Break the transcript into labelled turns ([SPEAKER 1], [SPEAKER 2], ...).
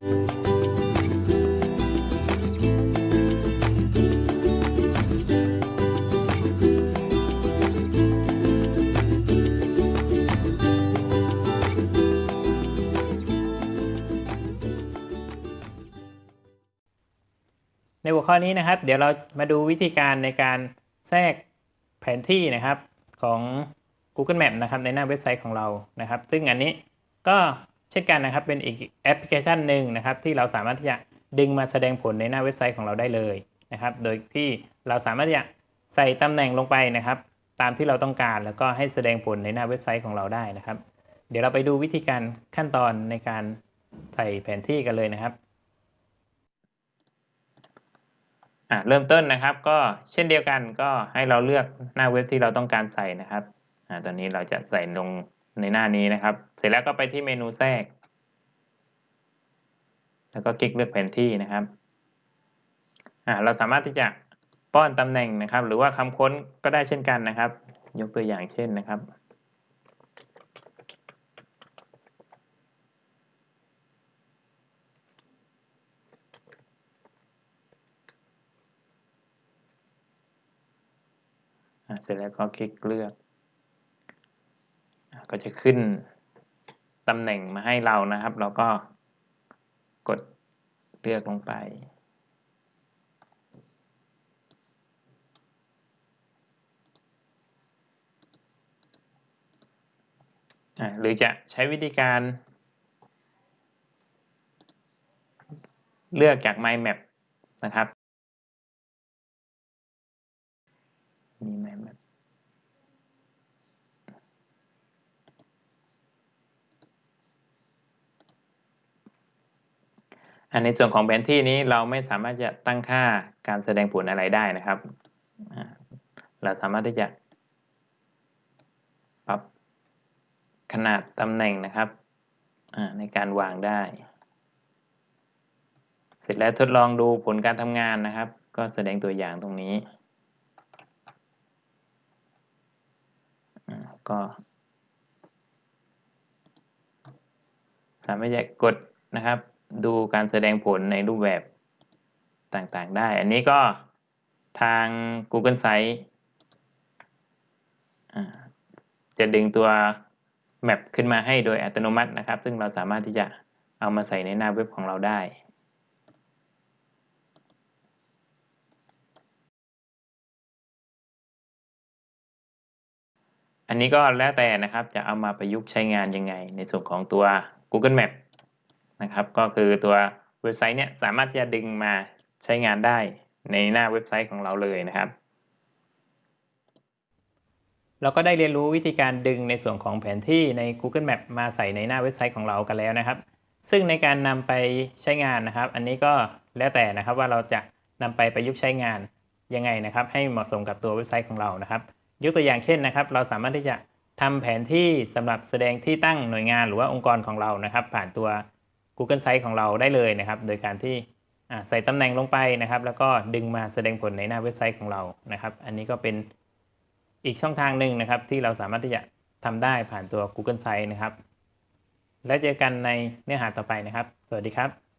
[SPEAKER 1] ในหัวข้อนี้นะครับ เดี๋ยวเรามาดูวิธีการในการแทรกแผนที่นะครับของ Google Map นะครับในหน้าเว็บไซต์ของเรานะครับ ซึ่งอันนี้ก็ เช่นกันนะครับเป็นอีกแอปพลิเคชันหนึ่งนะครับที่เราสามารถที่จะดึงมาแสดงผลในหน้าเว็บไซต์ของเราได้เลยนะครับ โดยที่เราสามารถที่จะใส่ตำแหน่งลงไปนะครับ ตามที่เราต้องการแล้วก็ให้แสดงผลในหน้าเว็บไซต์ของเราได้นะครับ เดี๋ยวเราไปดูวิธีการขั้นตอนในการใส่แผนที่กันเลยนะครับอะเริ่มต้นนะครับ ก็เช่นเดียวกันก็ให้เราเลือกหน้าเว็บที่เราต้องการใส่นะครับอ่าตอนนี้เราจะใส่ลง ในหน้านี้นะครับ เสร็จแล้วก็ไปที่เมนูแทรก แล้วก็คลิกเลือกแผนที่นะครับอ่าเราสามารถที่จะป้อนตำแหน่งนะครับ หรือว่าคำค้นก็ได้เช่นกันนะครับ ยกตัวอย่างเช่นนะครับเสร็จแล้วก็คลิกเลือก ก็จะขึ้นตำแหน่งมาให้เรานะครับ เราก็กดเลือกลงไป หรือจะใช้วิธีการ เลือกจาก My Map นะครับมี My Map อันในส่วนของแผนที่นี้เราไม่สามารถจะตั้งค่าการแสดงผลอะไรได้นะครับ เราสามารถที่จะปรับขนาดตำแหน่งนะครับในการวางได้ เสร็จแล้วทดลองดูผลการทำงานนะครับ ก็แสดงตัวอย่างตรงนี้ ก็ สามารถจะกดนะครับ ดูการแสดงผลในรูปแบบต่างๆได้ อันนี้ก็ทาง Google Sites จะดึงตัว Map ขึ้นมาให้โดยอัตโนมัตินะครับ ซึ่งเราสามารถที่จะเอามาใส่ในหน้าเว็บของเราได้ อันนี้ก็แล้วแต่นะครับจะเอามาประยุกต์ใช้งานยังไง ในส่วนของตัว Google Map นะครับ ก็คือตัวเว็บไซต์เนี่ยสามารถที่จะดึงมาใช้งานได้ในหน้าเว็บไซต์ของเราเลยนะครับ เราก็ได้เรียนรู้วิธีการดึงในส่วนของแผนที่ใน Google Map มาใส่ในหน้าเว็บไซต์ของเรากันแล้วนะครับ ซึ่งในการนำไปใช้งานนะครับ อันนี้ก็แล้วแต่นะครับว่าเราจะนำไปประยุกต์ใช้งานยังไงนะครับ ให้เหมาะสมกับตัวเว็บไซต์ของเรานะครับ ยกตัวอย่างเช่นนะครับ เราสามารถที่จะทำแผนที่สำหรับแสดงที่ตั้งหน่วยงานหรือว่าองค์กรของเรานะครับ ผ่านตัว Google Sites ของเราได้เลยนะครับ โดยการที่ใส่ตำแหน่งลงไปนะครับ แล้วก็ดึงมาแสดงผลในหน้าเว็บไซต์ของเรานะครับ อันนี้ก็เป็นอีกช่องทางหนึ่งนะครับ ที่เราสามารถที่จะทำได้ผ่านตัว Google Sites นะครับ แล้วเจอกันในเนื้อหาต่อไปนะครับ สวัสดีครับ